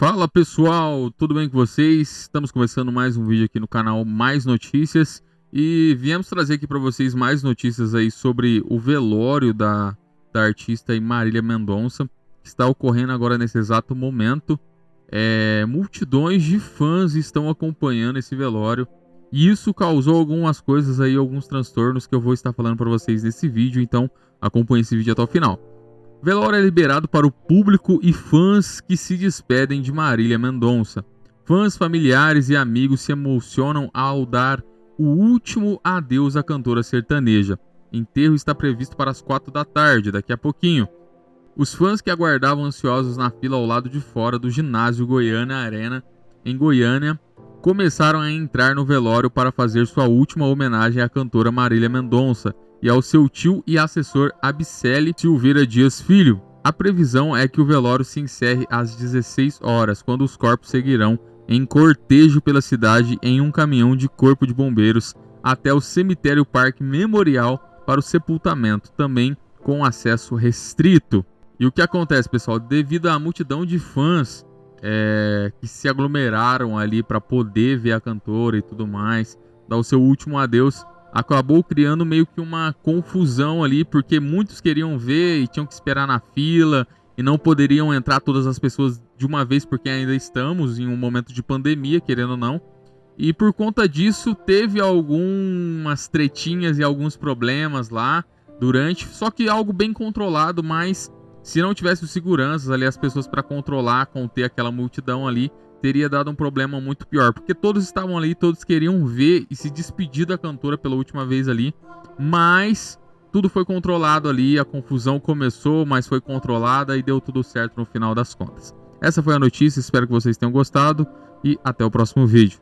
Fala pessoal, tudo bem com vocês? Estamos começando mais um vídeo aqui no canal Mais Notícias e viemos trazer aqui para vocês mais notícias aí sobre o velório da, da artista Marília Mendonça, que está ocorrendo agora nesse exato momento. É, multidões de fãs estão acompanhando esse velório e isso causou algumas coisas aí, alguns transtornos que eu vou estar falando para vocês nesse vídeo, então acompanhe esse vídeo até o final. Velório é liberado para o público e fãs que se despedem de Marília Mendonça. Fãs, familiares e amigos se emocionam ao dar o último adeus à cantora sertaneja. Enterro está previsto para as 4 da tarde, daqui a pouquinho. Os fãs que aguardavam ansiosos na fila ao lado de fora do ginásio Goiânia Arena, em Goiânia, começaram a entrar no velório para fazer sua última homenagem à cantora Marília Mendonça, e ao seu tio e assessor Abicele Silveira Dias Filho. A previsão é que o velório se encerre às 16 horas, quando os corpos seguirão em cortejo pela cidade em um caminhão de corpo de bombeiros até o cemitério Parque Memorial para o sepultamento, também com acesso restrito. E o que acontece, pessoal? Devido à multidão de fãs é, que se aglomeraram ali para poder ver a cantora e tudo mais, dar o seu último adeus, acabou criando meio que uma confusão ali, porque muitos queriam ver e tinham que esperar na fila e não poderiam entrar todas as pessoas de uma vez, porque ainda estamos em um momento de pandemia, querendo ou não. E por conta disso, teve algumas tretinhas e alguns problemas lá durante, só que algo bem controlado, mas se não tivesse os seguranças ali, as pessoas para controlar, conter aquela multidão ali, teria dado um problema muito pior, porque todos estavam ali, todos queriam ver e se despedir da cantora pela última vez ali, mas tudo foi controlado ali, a confusão começou, mas foi controlada e deu tudo certo no final das contas. Essa foi a notícia, espero que vocês tenham gostado e até o próximo vídeo.